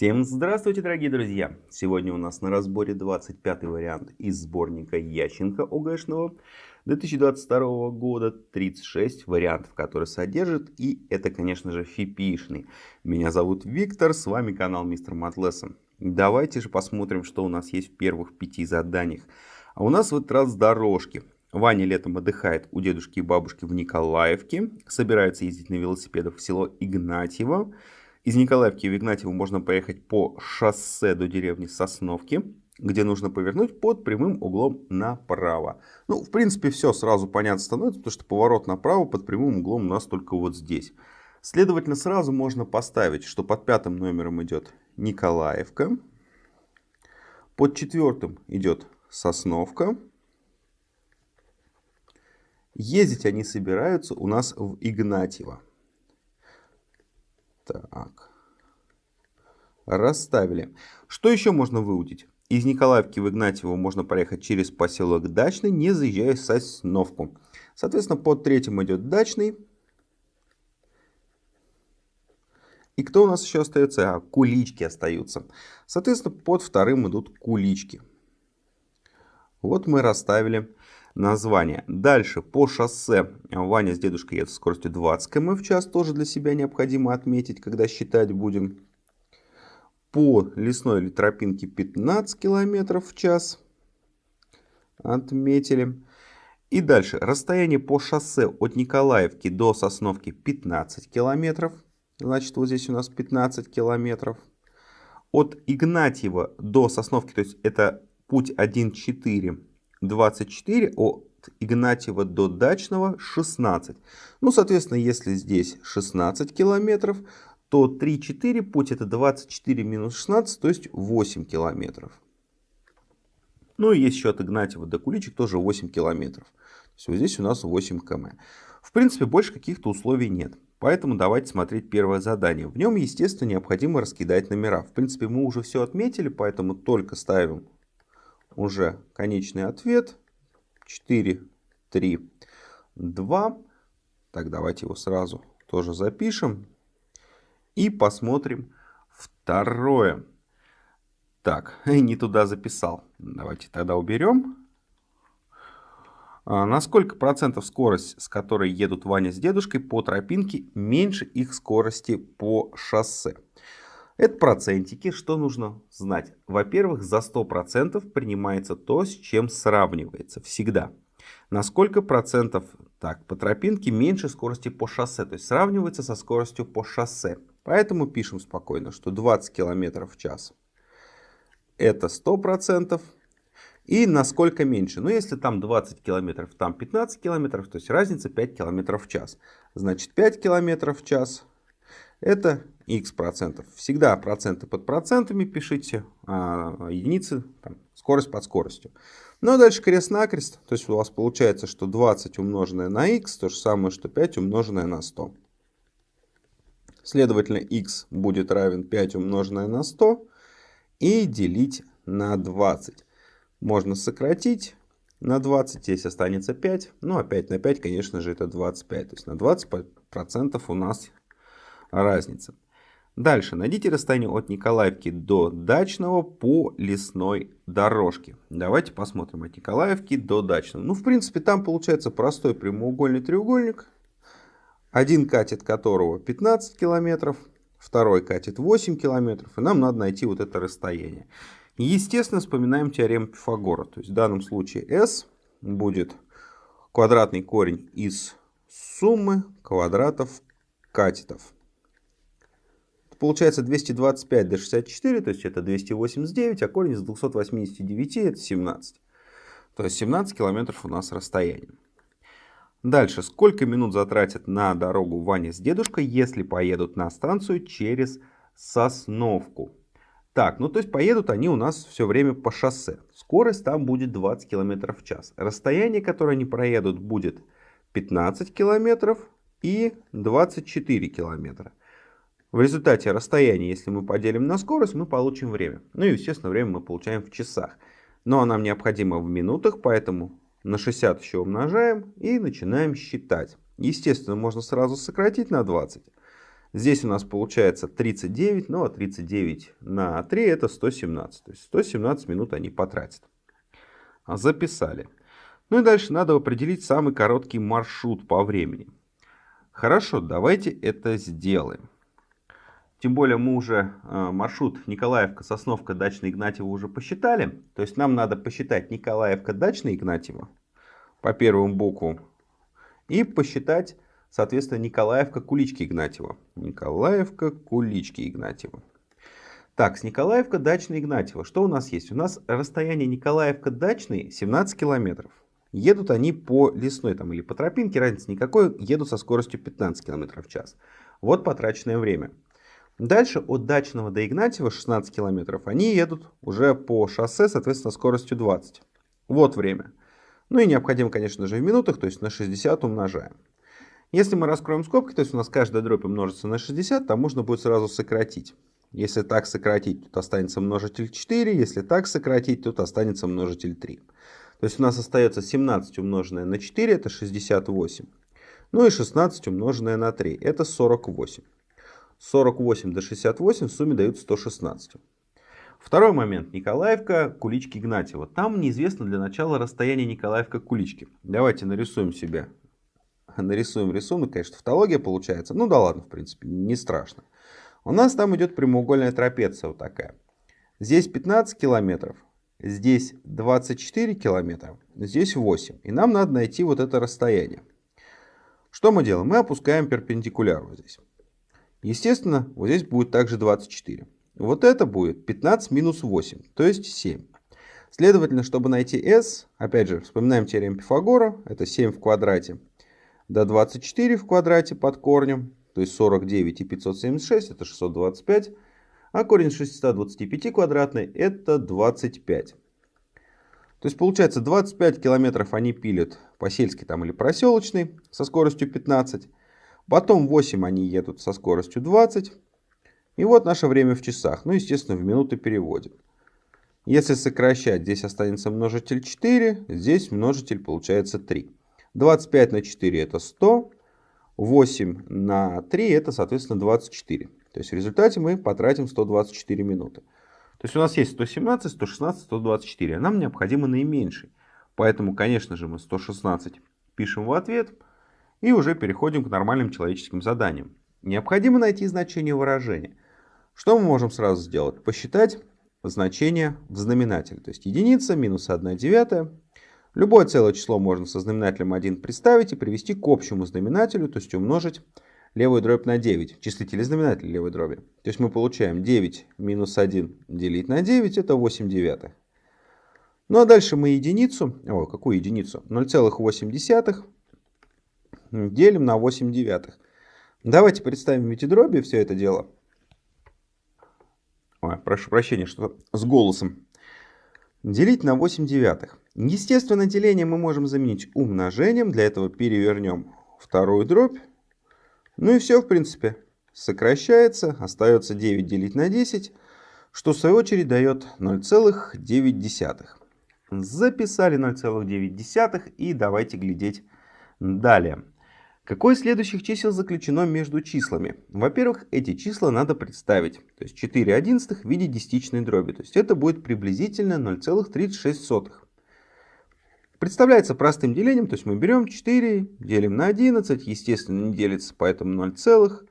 Всем здравствуйте, дорогие друзья! Сегодня у нас на разборе 25 вариант из сборника Ященко ОГЭшного 2022 года. 36 вариантов, которые содержит. И это, конечно же, фипишный. Меня зовут Виктор, с вами канал Мистер Матлессон. Давайте же посмотрим, что у нас есть в первых пяти заданиях. А у нас в этот раз дорожки. Ваня летом отдыхает у дедушки и бабушки в Николаевке. Собирается ездить на велосипедах в село Игнатьево. Из Николаевки в Игнатьево можно поехать по шоссе до деревни Сосновки, где нужно повернуть под прямым углом направо. Ну, в принципе, все сразу понятно становится, потому что поворот направо под прямым углом у нас только вот здесь. Следовательно, сразу можно поставить, что под пятым номером идет Николаевка, под четвертым идет Сосновка. Ездить они собираются у нас в Игнатьево. Так. Расставили. Что еще можно выудить? Из Николаевки в Игнатьево можно проехать через поселок Дачный, не заезжая в Сосновку. Соответственно, под третьим идет Дачный. И кто у нас еще остается? А, кулички остаются. Соответственно, под вторым идут кулички. Вот мы расставили название. Дальше по шоссе Ваня с дедушкой едут с скоростью 20 км в час. Тоже для себя необходимо отметить, когда считать будем. По лесной или тропинке 15 км в час. Отметили. И дальше. Расстояние по шоссе от Николаевки до Сосновки 15 километров. Значит, вот здесь у нас 15 километров. От Игнатьева до Сосновки, то есть это путь 1,4 24, от Игнатьева до Дачного 16. Ну, соответственно, если здесь 16 километров, то 3-4 путь это 24 минус 16, то есть 8 километров. Ну и есть еще от Игнатьева до Куличек тоже 8 километров. Вот здесь у нас 8 км. В принципе, больше каких-то условий нет. Поэтому давайте смотреть первое задание. В нем, естественно, необходимо раскидать номера. В принципе, мы уже все отметили, поэтому только ставим уже конечный ответ. 4, 3, 2. Так, давайте его сразу тоже запишем. И посмотрим второе. Так, не туда записал. Давайте тогда уберем. А, на сколько процентов скорость, с которой едут Ваня с дедушкой по тропинке, меньше их скорости по шоссе? Это процентики. Что нужно знать? Во-первых, за 100% принимается то, с чем сравнивается. Всегда. На сколько процентов так, по тропинке меньше скорости по шоссе. То есть сравнивается со скоростью по шоссе. Поэтому пишем спокойно, что 20 км в час это 100%. И насколько меньше? Ну, если там 20 км, там 15 км, то есть разница 5 км в час. Значит, 5 км в час это x процентов. Всегда проценты под процентами пишите, а единицы, там, скорость под скоростью. Ну а дальше крест-накрест, то есть у вас получается, что 20 умноженное на x, то же самое, что 5 умноженное на 100. Следовательно, x будет равен 5 умноженное на 100 и делить на 20. Можно сократить на 20, здесь останется 5. Ну а 5 на 5, конечно же, это 25. То есть на 20% у нас разница. Дальше. Найдите расстояние от Николаевки до Дачного по лесной дорожке. Давайте посмотрим от Николаевки до Дачного. Ну, в принципе, там получается простой прямоугольный треугольник. Один катет которого 15 километров, второй катет 8 километров. И нам надо найти вот это расстояние. Естественно, вспоминаем теорему Пифагора. То есть в данном случае S будет квадратный корень из суммы квадратов катетов получается 225 до 64, то есть это 289, а корень из 289 это 17. То есть 17 километров у нас расстояние. Дальше, сколько минут затратят на дорогу Ваня с дедушкой, если поедут на станцию через Сосновку? Так, ну то есть поедут они у нас все время по шоссе. Скорость там будет 20 км в час. Расстояние, которое они проедут, будет 15 км и 24 километра. В результате расстояния, если мы поделим на скорость, мы получим время. Ну и, естественно, время мы получаем в часах. Но нам необходимо в минутах, поэтому на 60 еще умножаем и начинаем считать. Естественно, можно сразу сократить на 20. Здесь у нас получается 39, ну а 39 на 3 это 117. То есть 117 минут они потратят. Записали. Ну и дальше надо определить самый короткий маршрут по времени. Хорошо, давайте это сделаем. Тем более мы уже э, маршрут Николаевка, Сосновка, Дачная, Игнатьево уже посчитали. То есть нам надо посчитать Николаевка, Дачная, Игнатьево по первому буквам. И посчитать Соответственно, Николаевка, Кулички, Игнатьева. Николаевка, Кулички, Игнатьева. Так, с Николаевка, Дачный, Игнатьева. Что у нас есть? У нас расстояние Николаевка, Дачный 17 километров. Едут они по лесной там, или по тропинке, разницы никакой, едут со скоростью 15 км в час. Вот потраченное время. Дальше от Дачного до Игнатьева 16 километров. Они едут уже по шоссе, соответственно, скоростью 20. Вот время. Ну и необходимо, конечно же, в минутах, то есть на 60 умножаем. Если мы раскроем скобки, то есть у нас каждая дробь умножится на 60, то можно будет сразу сократить. Если так сократить, тут останется множитель 4. Если так сократить, тут останется множитель 3. То есть у нас остается 17 умноженное на 4, это 68. Ну и 16 умноженное на 3, это 48. 48 до 68 в сумме дают 116. Второй момент. Николаевка, Кулички, Игнатьева. Там неизвестно для начала расстояние Николаевка-Кулички. Давайте нарисуем себе нарисуем рисунок, конечно, тавтология получается. Ну да ладно, в принципе, не страшно. У нас там идет прямоугольная трапеция вот такая. Здесь 15 километров, здесь 24 километра, здесь 8. И нам надо найти вот это расстояние. Что мы делаем? Мы опускаем перпендикуляр вот здесь. Естественно, вот здесь будет также 24. Вот это будет 15 минус 8, то есть 7. Следовательно, чтобы найти s, опять же, вспоминаем теорему Пифагора, это 7 в квадрате до 24 в квадрате под корнем, то есть 49 и 576 это 625, а корень 625 квадратный это 25. То есть получается 25 километров они пилят по сельской там или проселочной со скоростью 15. Потом 8 они едут со скоростью 20. И вот наше время в часах. Ну, естественно, в минуты переводим. Если сокращать, здесь останется множитель 4, здесь множитель получается 3. 25 на 4 это 100. 8 на 3 это, соответственно, 24. То есть в результате мы потратим 124 минуты. То есть у нас есть 117, 116, 124. А нам необходимо наименьший. Поэтому, конечно же, мы 116 пишем в ответ. И уже переходим к нормальным человеческим заданиям. Необходимо найти значение выражения. Что мы можем сразу сделать? Посчитать значение в знаменателе. То есть единица минус 1 девятая Любое целое число можно со знаменателем 1 представить и привести к общему знаменателю, то есть умножить левую дробь на 9, числитель и знаменатель левой дроби. То есть мы получаем 9 минус 1 делить на 9, это 8 девятых. Ну а дальше мы единицу, о, какую единицу? 0,8 делим на 8 девятых. Давайте представим в дроби все это дело. Ой, прошу прощения, что с голосом. Делить на 8 девятых. Естественно, деление мы можем заменить умножением. Для этого перевернем вторую дробь. Ну и все, в принципе. Сокращается. Остается 9 делить на 10, что в свою очередь дает 0,9. Записали 0,9 и давайте глядеть далее. Какое из следующих чисел заключено между числами? Во-первых, эти числа надо представить. То есть 4 одиннадцатых в виде десятичной дроби. То есть это будет приблизительно 0,36. Представляется простым делением, то есть мы берем 4, делим на 11, естественно не делится, поэтому 0 целых.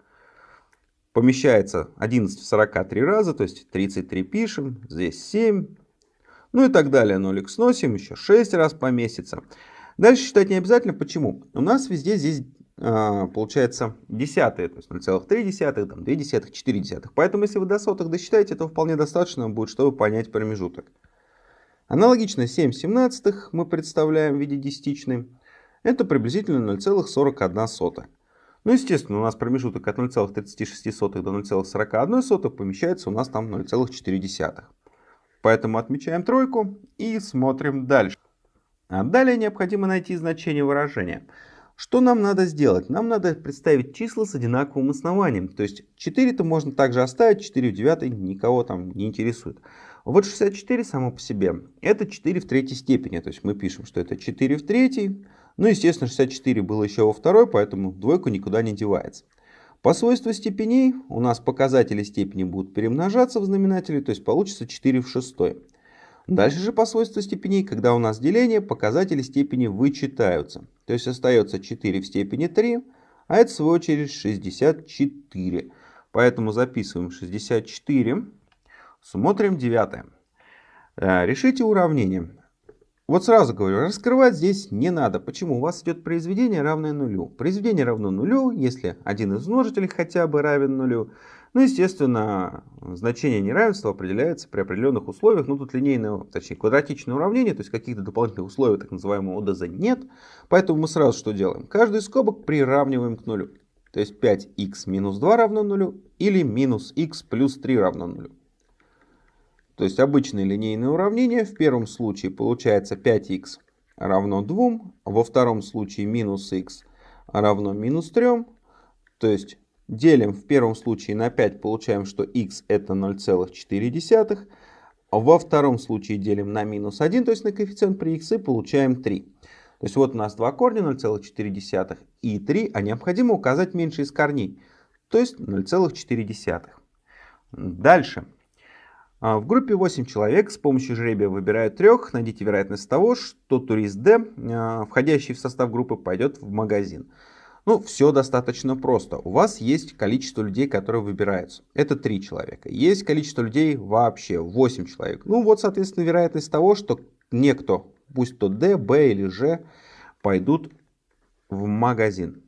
Помещается 11 в 43 раза, то есть 33 пишем, здесь 7, ну и так далее. Нолик сносим, еще 6 раз поместится. Дальше считать не обязательно. Почему? У нас везде здесь получается десятые, то есть 0,3, там, 2 десятых, 4 десятых. Поэтому если вы до сотых досчитаете, то вполне достаточно будет, чтобы понять промежуток. Аналогично 7 семнадцатых мы представляем в виде десятичной. Это приблизительно 0,41. Ну, естественно, у нас промежуток от 0,36 до 0,41 помещается у нас там 0,4. Поэтому отмечаем тройку и смотрим дальше. А далее необходимо найти значение выражения. Что нам надо сделать? Нам надо представить числа с одинаковым основанием. То есть 4-то можно также оставить, 4 в 9 никого там не интересует. Вот 64 само по себе, это 4 в третьей степени. То есть мы пишем, что это 4 в третьей. Ну, естественно, 64 было еще во второй, поэтому двойка никуда не девается. По свойству степеней у нас показатели степени будут перемножаться в знаменателе, то есть получится 4 в 6. Дальше же по свойству степеней, когда у нас деление, показатели степени вычитаются. То есть остается 4 в степени 3, а это в свою очередь 64. Поэтому записываем 64, смотрим девятое. Э, решите уравнение. Вот сразу говорю, раскрывать здесь не надо. Почему? У вас идет произведение равное нулю. Произведение равно нулю, если один из множителей хотя бы равен нулю. Ну, естественно, значение неравенства определяется при определенных условиях. Ну, тут линейное, точнее, квадратичное уравнение, то есть каких-то дополнительных условий, так называемого ОДЗ, нет. Поэтому мы сразу что делаем? Каждый скобок приравниваем к нулю. То есть 5х минус 2 равно нулю или минус х плюс 3 равно нулю. То есть обычное линейное уравнение. В первом случае получается 5х равно 2, во втором случае минус х равно минус 3. То есть делим в первом случае на 5, получаем, что х это 0,4. Во втором случае делим на минус 1, то есть на коэффициент при х, и получаем 3. То есть вот у нас два корня 0,4 и 3, а необходимо указать меньше из корней, то есть 0,4. Дальше. А, в группе 8 человек с помощью жребия выбирают трех. Найдите вероятность того, что турист D, а, входящий в состав группы, пойдет в магазин. Ну, все достаточно просто. У вас есть количество людей, которые выбираются. Это 3 человека. Есть количество людей вообще 8 человек. Ну, вот, соответственно, вероятность того, что некто, пусть то D, B или G, пойдут в магазин.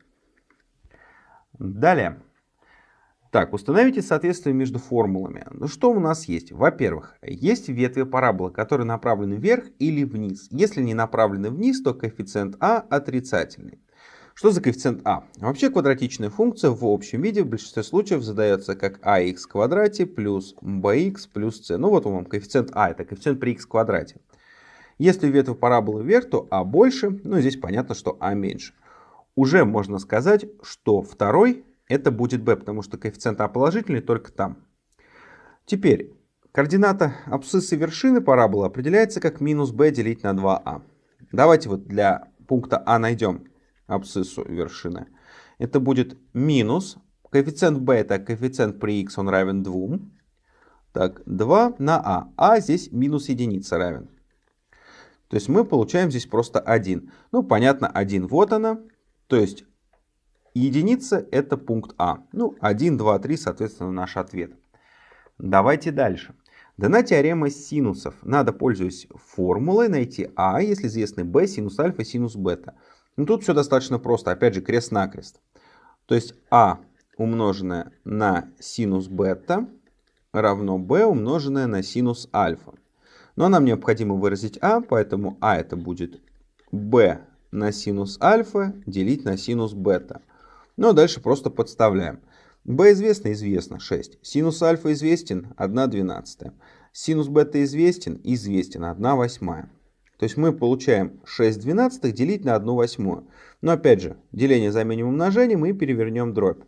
Далее. Так, установите соответствие между формулами. Ну что у нас есть? Во-первых, есть ветви параболы, которые направлены вверх или вниз. Если не направлены вниз, то коэффициент а отрицательный. Что за коэффициент а? Вообще квадратичная функция в общем виде в большинстве случаев задается как ax в квадрате плюс bx плюс c. Ну вот вам коэффициент а, это коэффициент при x квадрате. Если ветвь параболы вверх, то а больше, ну здесь понятно, что а меньше. Уже можно сказать, что второй это будет b, потому что коэффициент а положительный только там. Теперь, координата абсциссы вершины параболы определяется как минус b делить на 2а. А. Давайте вот для пункта а найдем абсциссу вершины. Это будет минус, коэффициент это коэффициент при x, он равен 2. Так, 2 на а. а здесь минус единица равен. То есть мы получаем здесь просто 1. Ну, понятно, 1 вот она. То есть Единица это пункт А. Ну, 1, 2, 3, соответственно, наш ответ. Давайте дальше. Дана теорема синусов. Надо, пользуясь формулой, найти А, если известны b, синус альфа, синус бета. Ну, тут все достаточно просто. Опять же, крест-накрест. То есть А умноженное на синус бета равно b умноженное на синус альфа. Но нам необходимо выразить А, поэтому А это будет b на синус альфа делить на синус бета. Ну а дальше просто подставляем. b известно? Известно. 6. Синус альфа известен? 1 двенадцатая. Синус бета известен? Известен. 1 восьмая. То есть мы получаем 6 двенадцатых делить на 1 восьмую. Но опять же, деление заменим умножением и перевернем дробь.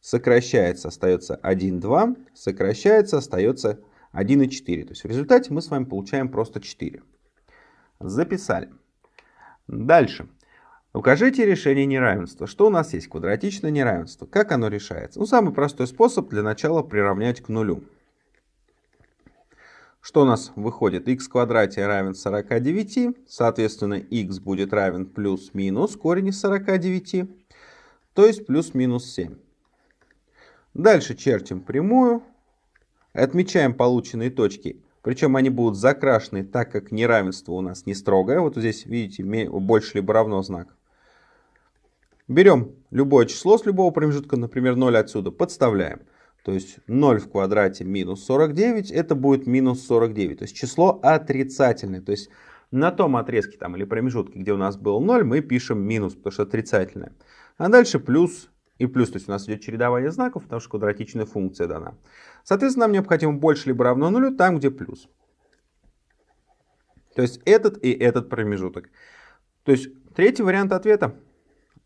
Сокращается, остается 1, 2. Сокращается, остается 1 и 4. То есть в результате мы с вами получаем просто 4. Записали. Дальше. Укажите решение неравенства. Что у нас есть? Квадратичное неравенство. Как оно решается? Ну, самый простой способ для начала приравнять к нулю. Что у нас выходит? x в квадрате равен 49, соответственно, x будет равен плюс-минус корень из 49, то есть плюс-минус 7. Дальше чертим прямую, отмечаем полученные точки, причем они будут закрашены, так как неравенство у нас не строгое. Вот здесь, видите, больше либо равно знак. Берем любое число с любого промежутка, например, 0 отсюда, подставляем. То есть 0 в квадрате минус 49, это будет минус 49. То есть число отрицательное. То есть на том отрезке там, или промежутке, где у нас был 0, мы пишем минус, потому что отрицательное. А дальше плюс и плюс. То есть у нас идет чередование знаков, потому что квадратичная функция дана. Соответственно, нам необходимо больше либо равно нулю там, где плюс. То есть этот и этот промежуток. То есть третий вариант ответа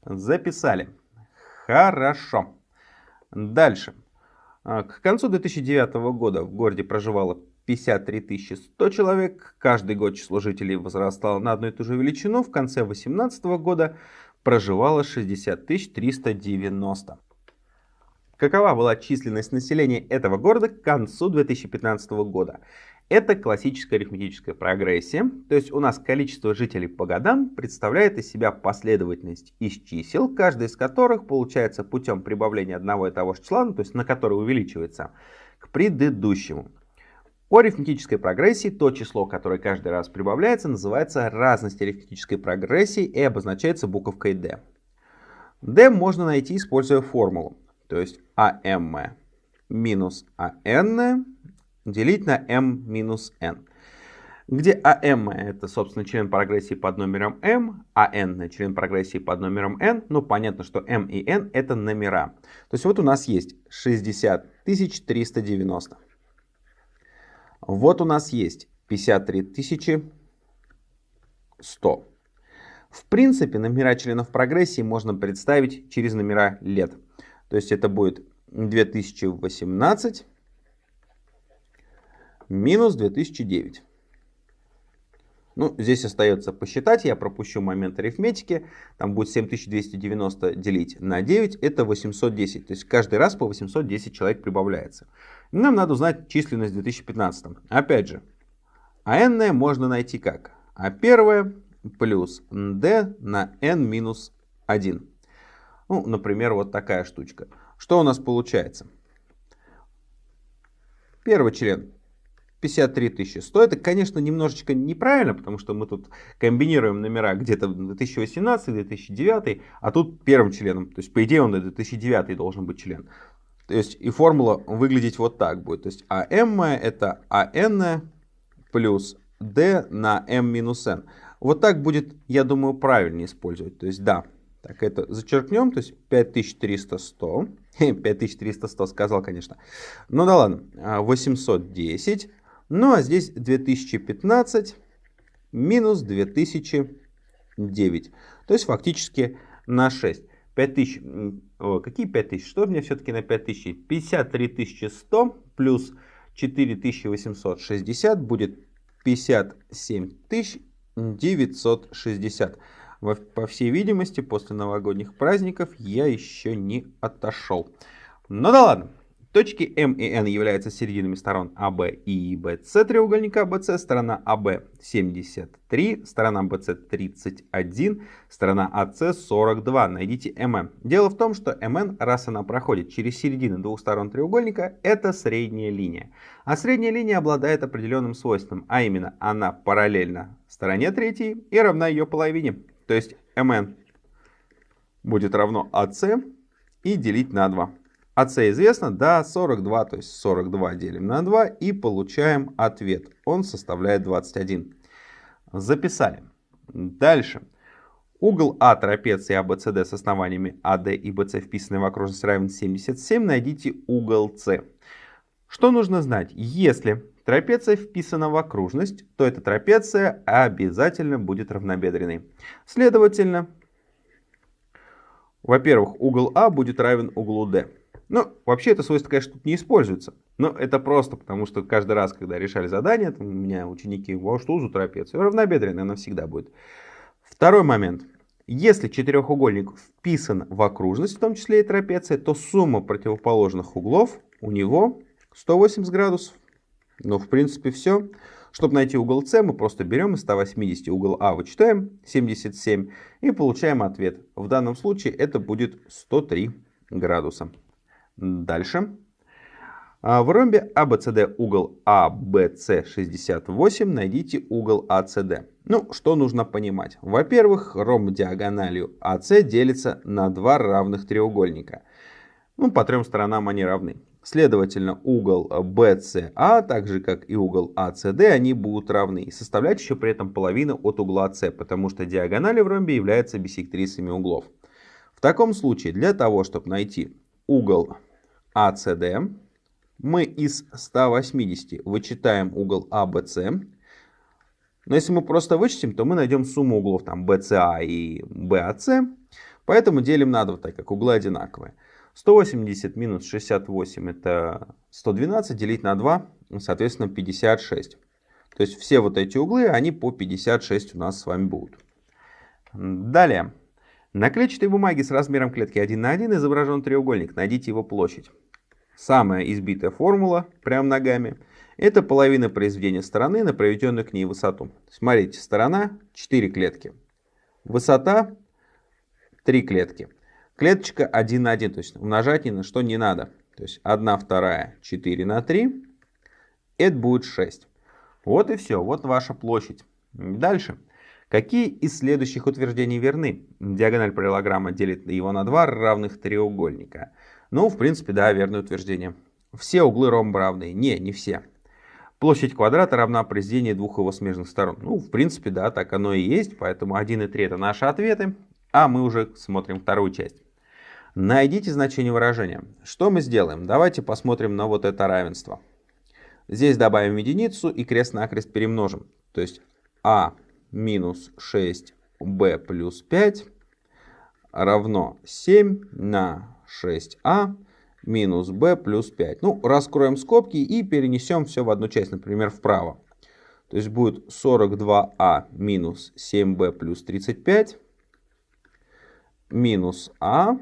Записали. Хорошо. Дальше. А, к концу 2009 года в городе проживало 53 100 человек. Каждый год число жителей возрастало на одну и ту же величину. В конце 2018 года проживало 60 390. Какова была численность населения этого города к концу 2015 года? Это классическая арифметическая прогрессия, то есть у нас количество жителей по годам представляет из себя последовательность из чисел, каждый из которых получается путем прибавления одного и того же числа, ну, то есть на который увеличивается, к предыдущему. По арифметической прогрессии то число, которое каждый раз прибавляется, называется разность арифметической прогрессии и обозначается буковкой d. d можно найти, используя формулу, то есть am минус an делить на m минус n. Где am это, собственно, член прогрессии под номером m, а n член прогрессии под номером n. Ну, понятно, что m и n это номера. То есть вот у нас есть 60 390. Вот у нас есть 53 100. В принципе, номера членов прогрессии можно представить через номера лет. То есть это будет 2018 минус 2009. Ну, здесь остается посчитать, я пропущу момент арифметики. Там будет 7290 делить на 9, это 810. То есть каждый раз по 810 человек прибавляется. Нам надо узнать численность в 2015. Опять же, а n можно найти как? А первое плюс d на n минус 1. Ну, например, вот такая штучка. Что у нас получается? Первый член 53 100. Это, конечно, немножечко неправильно, потому что мы тут комбинируем номера где-то 2018, 2009, а тут первым членом. То есть, по идее, он 2009 должен быть член. То есть, и формула выглядеть вот так будет. То есть, АМ это АН плюс D на M минус N. Вот так будет, я думаю, правильнее использовать. То есть, да, так это зачеркнем, то есть 5300 100. 5300 сказал, конечно. Ну да ладно, 810 ну а здесь 2015 минус 2009. То есть фактически на 6. 5000, о, какие 5000? Что у меня все-таки на 5000? 53 100 плюс 4860 будет 57 960. По всей видимости, после новогодних праздников я еще не отошел. Ну да ладно. Точки М и N являются серединами сторон АБ и BC треугольника ABC. Сторона АБ 73, сторона BC 31, сторона AC 42. Найдите МН. Дело в том, что МН, раз она проходит через середины двух сторон треугольника, это средняя линия. А средняя линия обладает определенным свойством, а именно она параллельна стороне третьей и равна ее половине. То есть МН будет равно AC и делить на 2. АС известно? Да, 42, то есть 42 делим на 2 и получаем ответ. Он составляет 21. Записали. Дальше. Угол А трапеции ABCD а с основаниями AD а и BC, вписанный в окружность, равен 77. Найдите угол С. Что нужно знать? Если трапеция вписана в окружность, то эта трапеция обязательно будет равнобедренной. Следовательно, во-первых, угол А будет равен углу D. Ну, вообще это свойство, конечно, тут не используется. Но это просто потому, что каждый раз, когда решали задание, там, у меня ученики, во что за трапецию? Равнобедренная она всегда будет. Второй момент. Если четырехугольник вписан в окружность, в том числе и трапеция, то сумма противоположных углов у него 180 градусов. Ну, в принципе, все. Чтобы найти угол С, мы просто берем из 180 угол А, вычитаем 77 и получаем ответ. В данном случае это будет 103 градуса. Дальше. А, в ромбе ABCD угол ABC 68 найдите угол ACD. Ну, что нужно понимать? Во-первых, ромб диагональю AC делится на два равных треугольника. Ну, по трем сторонам они равны. Следовательно, угол BCA, так же как и угол ACD, они будут равны. И составлять еще при этом половину от угла C, потому что диагонали в ромбе являются бисектрисами углов. В таком случае, для того, чтобы найти угол ACD. Мы из 180 вычитаем угол ABC. Но если мы просто вычтем, то мы найдем сумму углов там BCA и BAC. Поэтому делим на 2, так как углы одинаковые. 180 минус 68 это 112, делить на 2, соответственно 56. То есть все вот эти углы, они по 56 у нас с вами будут. Далее. На клетчатой бумаге с размером клетки 1 на 1 изображен треугольник. Найдите его площадь. Самая избитая формула, прям ногами, это половина произведения стороны на проведенную к ней высоту. Смотрите, сторона 4 клетки. Высота 3 клетки. Клеточка 1 на 1, то есть умножать ни на что не надо. То есть 1 вторая 4 на 3, это будет 6. Вот и все, вот ваша площадь. Дальше. Какие из следующих утверждений верны? Диагональ параллелограмма делит его на два равных треугольника. Ну, в принципе, да, верное утверждение. Все углы ромба равны. Не, не все. Площадь квадрата равна произведению двух его смежных сторон. Ну, в принципе, да, так оно и есть. Поэтому 1 и 3 это наши ответы. А мы уже смотрим вторую часть. Найдите значение выражения. Что мы сделаем? Давайте посмотрим на вот это равенство. Здесь добавим единицу и крест-накрест перемножим. То есть а минус 6b плюс 5 равно 7 на 6а минус b плюс 5. Ну, раскроем скобки и перенесем все в одну часть, например, вправо. То есть будет 42а минус 7b плюс 35 минус а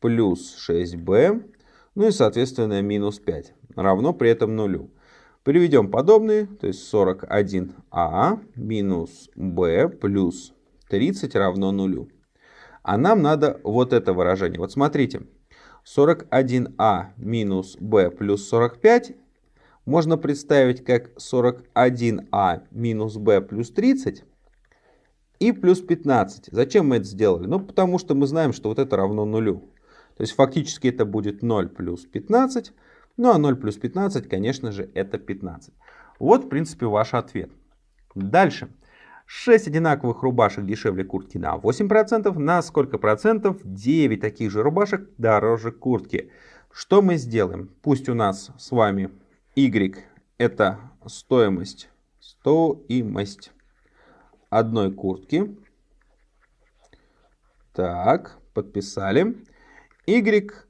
плюс 6b, ну и, соответственно, минус 5 равно при этом нулю. Приведем подобные, то есть 41а минус b плюс 30 равно нулю. А нам надо вот это выражение. Вот смотрите, 41а минус b плюс 45 можно представить как 41а минус b плюс 30 и плюс 15. Зачем мы это сделали? Ну, потому что мы знаем, что вот это равно нулю. То есть фактически это будет 0 плюс 15 ну а 0 плюс 15, конечно же, это 15. Вот, в принципе, ваш ответ. Дальше. 6 одинаковых рубашек дешевле куртки на 8%. На сколько процентов? 9 таких же рубашек дороже куртки. Что мы сделаем? Пусть у нас с вами Y это стоимость, стоимость одной куртки. Так, подписали. Y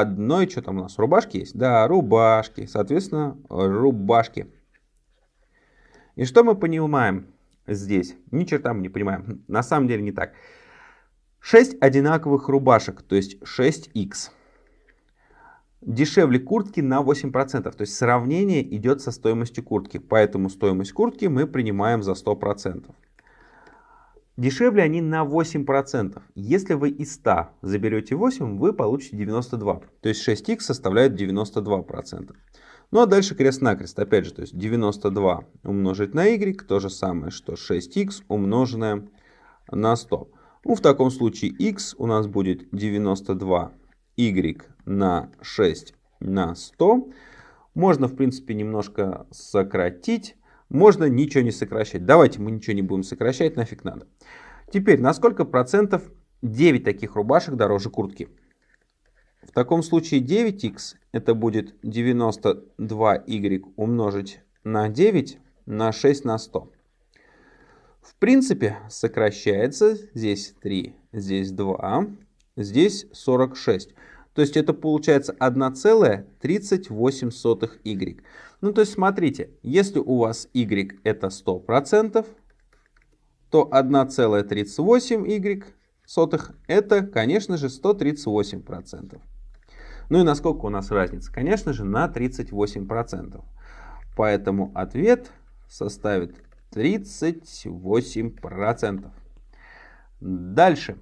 одной, что там у нас, рубашки есть? Да, рубашки, соответственно, рубашки. И что мы понимаем здесь? Ни черта мы не понимаем. На самом деле не так. 6 одинаковых рубашек, то есть 6х. Дешевле куртки на 8%. То есть сравнение идет со стоимостью куртки. Поэтому стоимость куртки мы принимаем за 100%. Дешевле они на 8%. Если вы из 100 заберете 8, вы получите 92. То есть 6х составляет 92%. Ну а дальше крест-накрест. Опять же, то есть 92 умножить на y, то же самое, что 6х умноженное на 100. Ну, в таком случае x у нас будет 92 y на 6 на 100. Можно, в принципе, немножко сократить можно ничего не сокращать. Давайте мы ничего не будем сокращать, нафиг надо. Теперь, на сколько процентов 9 таких рубашек дороже куртки? В таком случае 9х это будет 92y умножить на 9 на 6 на 100. В принципе, сокращается здесь 3, здесь 2, здесь 46. То есть это получается 1,38y. Ну то есть смотрите, если у вас y это 100%, то 1,38y это, конечно же, 138%. Ну и насколько у нас разница? Конечно же, на 38%. Поэтому ответ составит 38%. Дальше.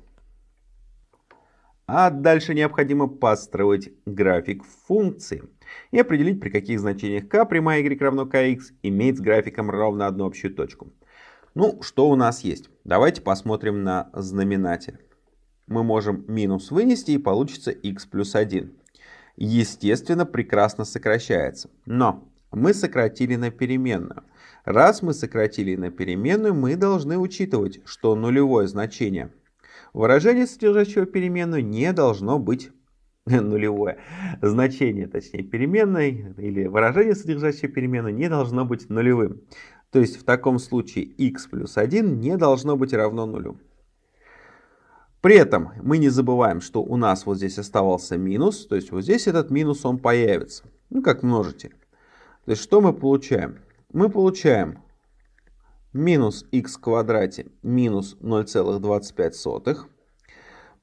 А дальше необходимо построить график функции и определить, при каких значениях k прямая y равно kx имеет с графиком ровно одну общую точку. Ну, что у нас есть? Давайте посмотрим на знаменатель. Мы можем минус вынести и получится x плюс 1. Естественно, прекрасно сокращается. Но мы сократили на переменную. Раз мы сократили на переменную, мы должны учитывать, что нулевое значение – Выражение, содержащего переменную, не должно быть нулевое. Значение, точнее, переменной или выражение, содержащее переменную, не должно быть нулевым. То есть в таком случае x плюс 1 не должно быть равно нулю. При этом мы не забываем, что у нас вот здесь оставался минус, то есть вот здесь этот минус он появится, ну как множитель. То есть что мы получаем? Мы получаем минус х в квадрате минус 0,25.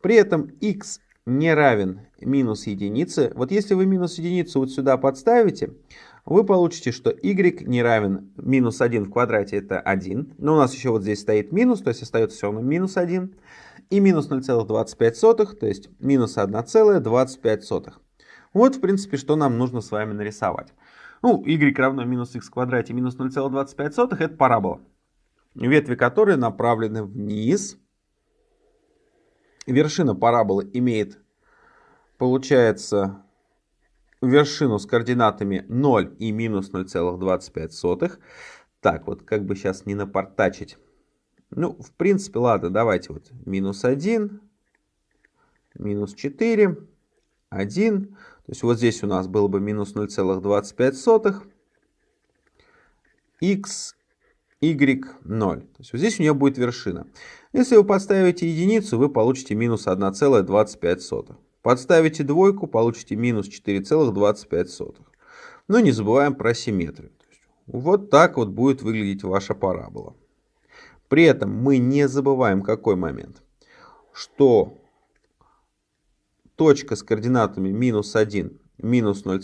При этом x не равен минус единице. Вот если вы минус единицу вот сюда подставите, вы получите, что y не равен минус 1 в квадрате, это 1. Но у нас еще вот здесь стоит минус, то есть остается все равно минус 1. И минус 0,25, то есть минус 1,25. Вот, в принципе, что нам нужно с вами нарисовать. Ну, y равно минус x в квадрате минус 0,25 это парабола, ветви которой направлены вниз. Вершина параболы имеет, получается, вершину с координатами 0 и минус 0,25. Так, вот как бы сейчас не напортачить. Ну, в принципе, ладно, давайте вот минус 1, минус 4, 1. То есть вот здесь у нас было бы минус 0,25. x, y, 0. То есть вот здесь у нее будет вершина. Если вы подставите единицу, вы получите минус 1,25. Подставите двойку, получите минус 4,25. Но не забываем про симметрию. Вот так вот будет выглядеть ваша парабола. При этом мы не забываем какой момент, что точка с координатами минус 1, минус 0,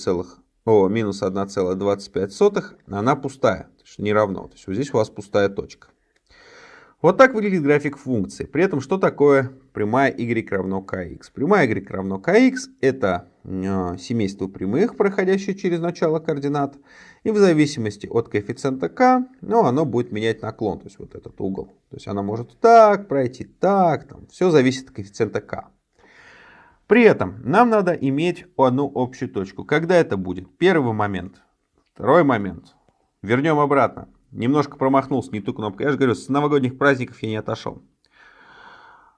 о, минус 1,25, она пустая, то есть не равно. То есть вот здесь у вас пустая точка. Вот так выглядит график функции. При этом что такое прямая y равно kx? Прямая y равно kx это э, семейство прямых, проходящее через начало координат. И в зависимости от коэффициента k, ну, оно будет менять наклон, то есть вот этот угол. То есть она может так пройти, так, там, все зависит от коэффициента k. При этом нам надо иметь одну общую точку. Когда это будет? Первый момент. Второй момент. Вернем обратно. Немножко промахнулся, не ту кнопку. Я же говорю, с новогодних праздников я не отошел.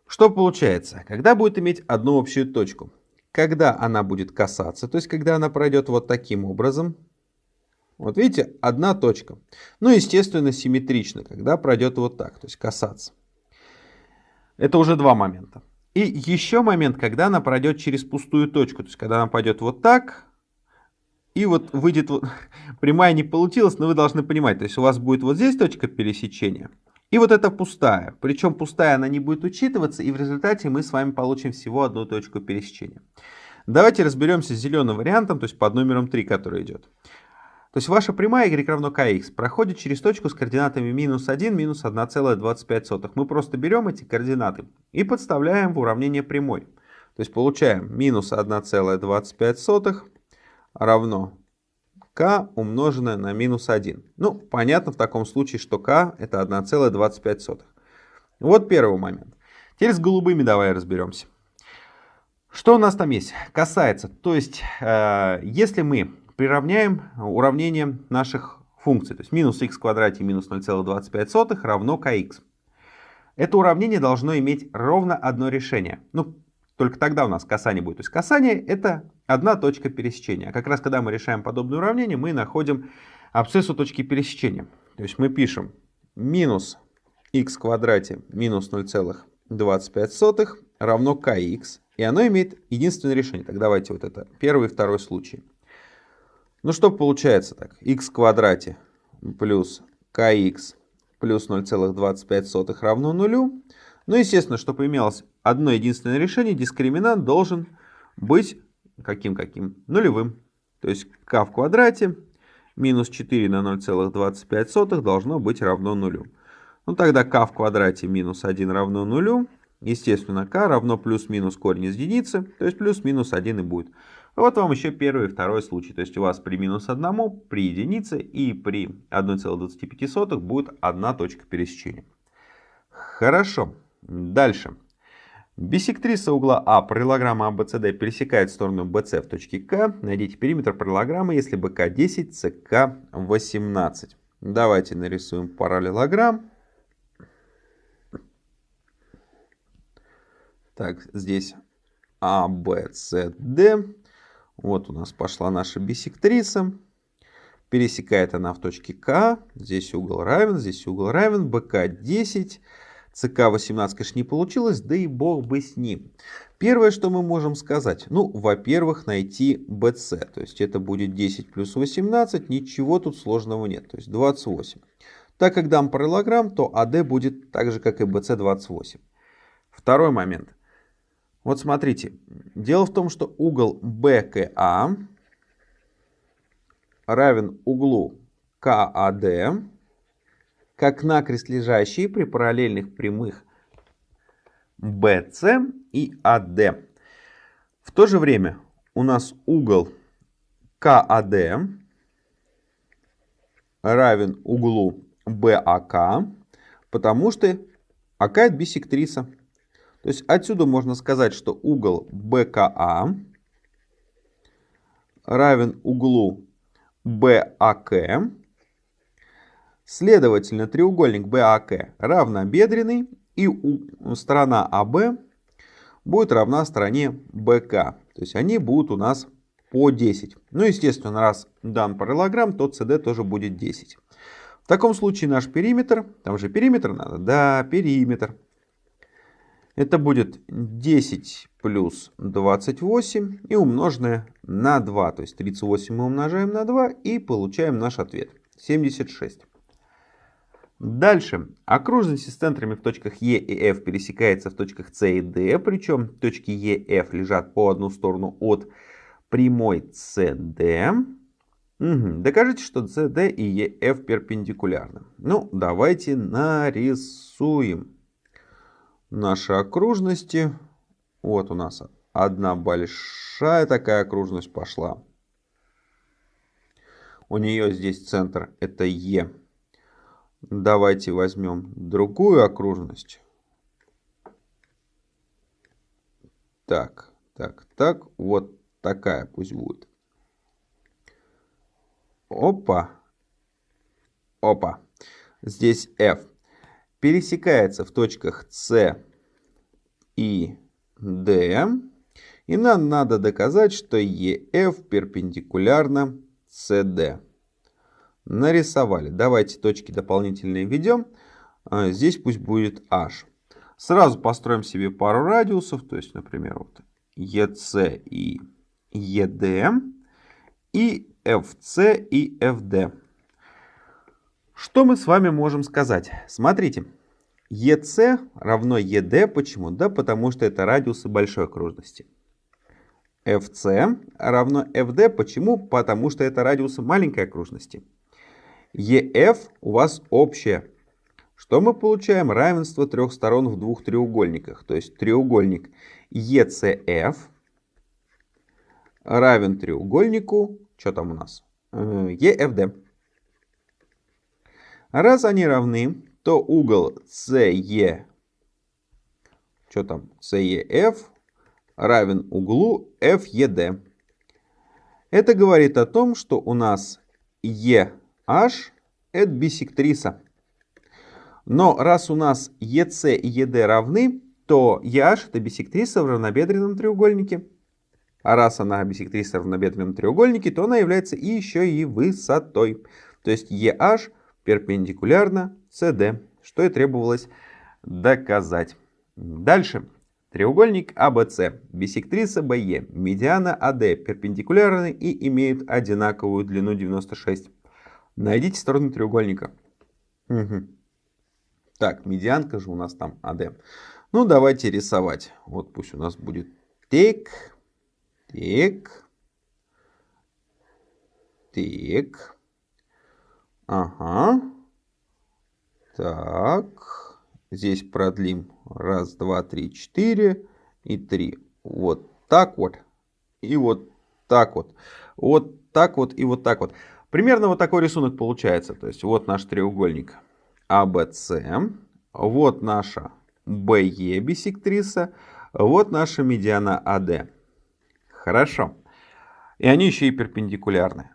Что получается? Когда будет иметь одну общую точку? Когда она будет касаться, то есть когда она пройдет вот таким образом. Вот видите, одна точка. Ну, естественно, симметрично, когда пройдет вот так, то есть касаться. Это уже два момента. И еще момент, когда она пройдет через пустую точку, то есть когда она пойдет вот так, и вот выйдет, вот, прямая не получилась, но вы должны понимать, то есть у вас будет вот здесь точка пересечения, и вот эта пустая. Причем пустая она не будет учитываться, и в результате мы с вами получим всего одну точку пересечения. Давайте разберемся с зеленым вариантом, то есть под номером 3, который идет. То есть ваша прямая y равно kx проходит через точку с координатами минус 1, минус 1,25. Мы просто берем эти координаты и подставляем в уравнение прямой. То есть получаем минус 1,25 равно k умноженное на минус 1. Ну, понятно в таком случае, что k это 1,25. Вот первый момент. Теперь с голубыми давай разберемся. Что у нас там есть? Касается, то есть, э, если мы приравняем уравнение наших функций, то есть минус x в квадрате минус 0,25 равно kx. Это уравнение должно иметь ровно одно решение. Ну, только тогда у нас касание будет. То есть касание это одна точка пересечения. А как раз когда мы решаем подобное уравнение, мы находим абсциссу точки пересечения. То есть мы пишем минус x в квадрате минус 0,25 равно kx. И оно имеет единственное решение. Так давайте вот это первый и второй случай. Ну что получается так? x в квадрате плюс kx плюс 0,25 равно нулю. Ну, естественно, чтобы имелось одно единственное решение, дискриминант должен быть каким-каким? Нулевым. То есть k в квадрате минус 4 на 0,25 должно быть равно нулю. Ну тогда k в квадрате минус 1 равно нулю. Естественно, k равно плюс-минус корень из единицы, то есть плюс-минус 1 и будет. Вот вам еще первый и второй случай. То есть у вас при минус 1, при единице и при 1,25 будет одна точка пересечения. Хорошо. Дальше. Бисектриса угла А параллелограмма ABCD пересекает сторону BC в точке К. Найдите периметр параллелограммы, если БК 10, СК 18. Давайте нарисуем параллелограмм. Так, здесь А, С, Д. Вот у нас пошла наша бисектриса. Пересекает она в точке К. Здесь угол равен, здесь угол равен. БК 10. ЦК-18, конечно, не получилось, да и бог бы с ним. Первое, что мы можем сказать, ну, во-первых, найти BC, то есть это будет 10 плюс 18, ничего тут сложного нет, то есть 28. Так как дам параллелограмм, то AD будет так же, как и BC 28. Второй момент. Вот смотрите, дело в том, что угол БКА равен углу КАД, как накрест лежащий при параллельных прямых BC и AD. В то же время у нас угол КАД равен углу БАК, потому что АК это бисектриса. То есть отсюда можно сказать, что угол БКА равен углу БАК. Следовательно, треугольник БАК равнобедренный и сторона АБ будет равна стороне БК. То есть они будут у нас по 10. Ну, естественно, раз дан параллелограмм, то CD тоже будет 10. В таком случае наш периметр, там же периметр надо, да, периметр. Это будет 10 плюс 28 и умноженное на 2. То есть 38 мы умножаем на 2 и получаем наш ответ. 76. Дальше. Окружности с центрами в точках Е и F пересекается в точках С и D. Причем точки Е и F лежат по одну сторону от прямой CD. Угу. Докажите, что CD и EF перпендикулярны. Ну, давайте нарисуем наши окружности. Вот у нас одна большая такая окружность пошла. У нее здесь центр это Е. Давайте возьмем другую окружность. Так, так, так. Вот такая пусть будет. Опа. Опа. Здесь F пересекается в точках С и D. И нам надо доказать, что EF перпендикулярно CD. Нарисовали. Давайте точки дополнительные введем. А, здесь пусть будет H. Сразу построим себе пару радиусов. То есть, например, вот EC и ED. И FC и FD. Что мы с вами можем сказать? Смотрите, EC равно ED. Почему? Да потому что это радиусы большой окружности. FC равно FD. Почему? Потому что это радиусы маленькой окружности. EF у вас общее. Что мы получаем? Равенство трех сторон в двух треугольниках. То есть треугольник ECF равен треугольнику, что там у нас? EFD. Раз они равны, то угол CE, что там, CEF равен углу FED. Это говорит о том, что у нас EH это бисектриса. Но раз у нас EC и ED равны, то EH это бисектриса в равнобедренном треугольнике. А раз она бисектриса в равнобедренном треугольнике, то она является еще и высотой. То есть EH перпендикулярно CD, что и требовалось доказать. Дальше. Треугольник ABC, а бисектриса BE, медиана AD а перпендикулярны и имеют одинаковую длину 96. Найдите сторону треугольника. Угу. Так, медианка же у нас там AD. Ну, давайте рисовать. Вот пусть у нас будет тик, тик, тик. Ага. Так. Здесь продлим. Раз, два, три, четыре и три. Вот так вот. И вот так вот. Вот так вот и вот так вот. Примерно вот такой рисунок получается. То есть вот наш треугольник ABC. Вот наша BE бисектриса. Вот наша медиана AD. Хорошо. И они еще и перпендикулярны.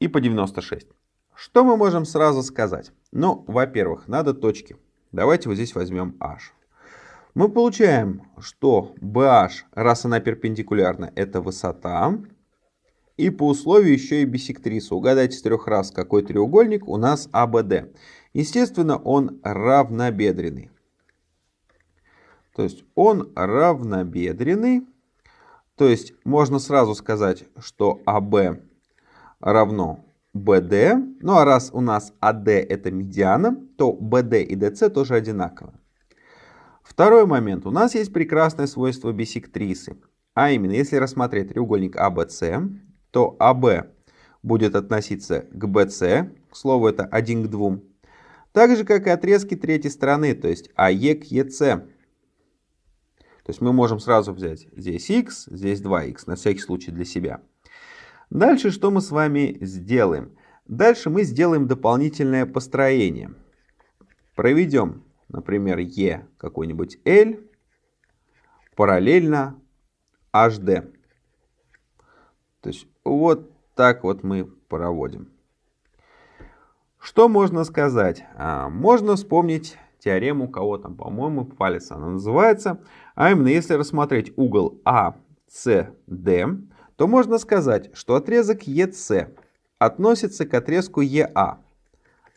И по 96. Что мы можем сразу сказать? Ну, во-первых, надо точки. Давайте вот здесь возьмем h. Мы получаем, что BH, раз она перпендикулярна, это высота. И по условию еще и бисектриса. Угадайте с трех раз, какой треугольник у нас ABD. Естественно, он равнобедренный. То есть он равнобедренный. То есть можно сразу сказать, что АБ равно BD. Ну а раз у нас AD это медиана, то BD и DC тоже одинаково. Второй момент. У нас есть прекрасное свойство бисектрисы. А именно, если рассмотреть треугольник ABC, то AB будет относиться к BC, к слову, это 1 к 2. Так же, как и отрезки третьей стороны, то есть AE к EC. То есть мы можем сразу взять здесь x, здесь 2x, на всякий случай для себя. Дальше что мы с вами сделаем? Дальше мы сделаем дополнительное построение. Проведем, например, E какой-нибудь L параллельно HD. То есть вот так вот мы проводим. Что можно сказать? А, можно вспомнить теорему, кого там, по-моему, палец она называется. А именно, если рассмотреть угол ACD, то можно сказать, что отрезок EC относится к отрезку EA,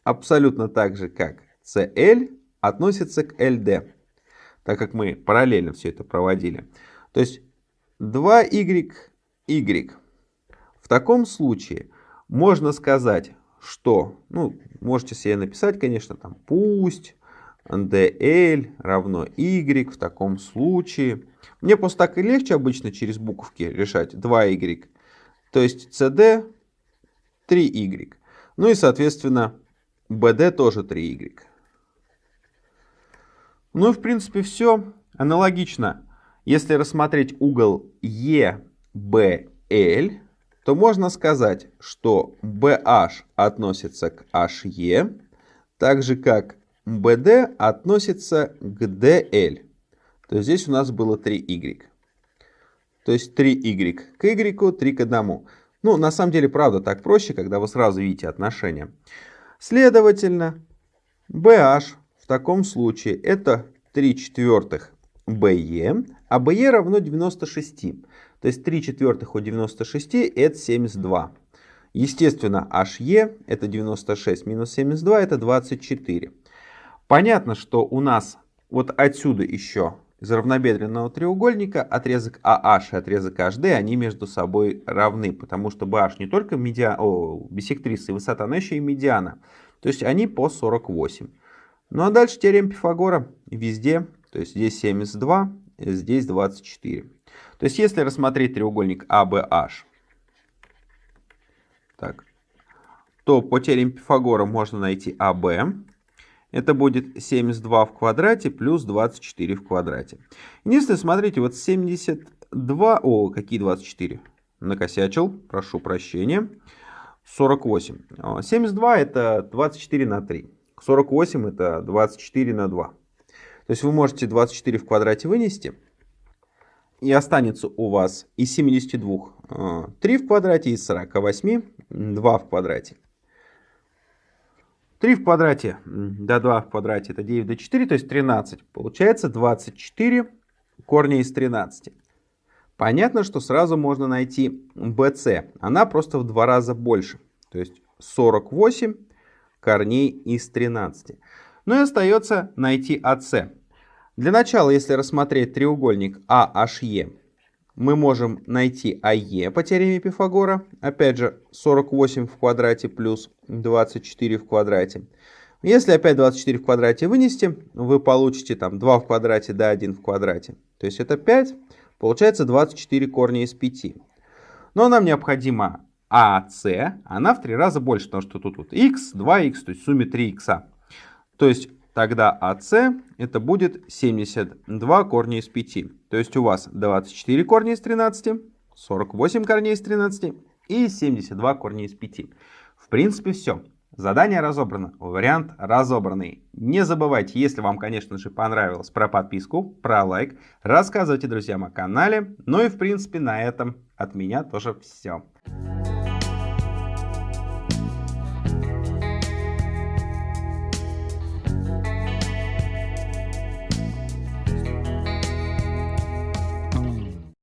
абсолютно так же, как CL относится к LD, так как мы параллельно все это проводили. То есть 2y, y. В таком случае можно сказать, что, ну, можете себе написать, конечно, там, пусть dl равно y в таком случае. Мне просто так и легче обычно через буковки решать 2y. То есть cd 3y. Ну и, соответственно, bd тоже 3y. Ну и, в принципе, все. Аналогично, если рассмотреть угол EBL, то можно сказать, что BH относится к HE, так же как BD относится к DL. То есть здесь у нас было 3y. То есть 3y к y, 3 к 1. Ну, на самом деле, правда, так проще, когда вы сразу видите отношения. Следовательно, BH в таком случае это 3 четвертых BE, а BE равно 96. То есть 3 четвертых от 96 это 72. Естественно, HE это 96 минус 72 это 24. Понятно, что у нас вот отсюда еще из равнобедренного треугольника отрезок AH и отрезок HD, они между собой равны, потому что BH не только медиа... О, бисектриса и высота, но еще и медиана. То есть они по 48. Ну а дальше теорема Пифагора везде, то есть здесь 72, здесь 24. То есть если рассмотреть треугольник ABH, так, то по теореме Пифагора можно найти AB, это будет 72 в квадрате плюс 24 в квадрате. Единственное, смотрите, вот 72... О, какие 24? Накосячил, прошу прощения. 48. 72 это 24 на 3. 48 это 24 на 2. То есть вы можете 24 в квадрате вынести. И останется у вас из 72 3 в квадрате, из 48 2 в квадрате. 3 в квадрате до 2 в квадрате это 9 до 4, то есть 13. Получается 24 корня из 13. Понятно, что сразу можно найти BC. Она просто в два раза больше. То есть 48 корней из 13. Ну и остается найти AC. Для начала, если рассмотреть треугольник AHE, мы можем найти АЕ по теореме Пифагора. Опять же, 48 в квадрате плюс 24 в квадрате. Если опять 24 в квадрате вынести, вы получите там 2 в квадрате да 1 в квадрате. То есть это 5. Получается 24 корня из 5. Но нам необходимо АС. Она в 3 раза больше, потому что тут вот x, 2x, то есть в сумме 3x. То есть тогда АС это будет 72 корня из 5. То есть у вас 24 корня из 13, 48 корней из 13 и 72 корня из 5. В принципе все. Задание разобрано, вариант разобранный. Не забывайте, если вам, конечно же, понравилось, про подписку, про лайк. Рассказывайте друзьям о канале. Ну и, в принципе, на этом от меня тоже все.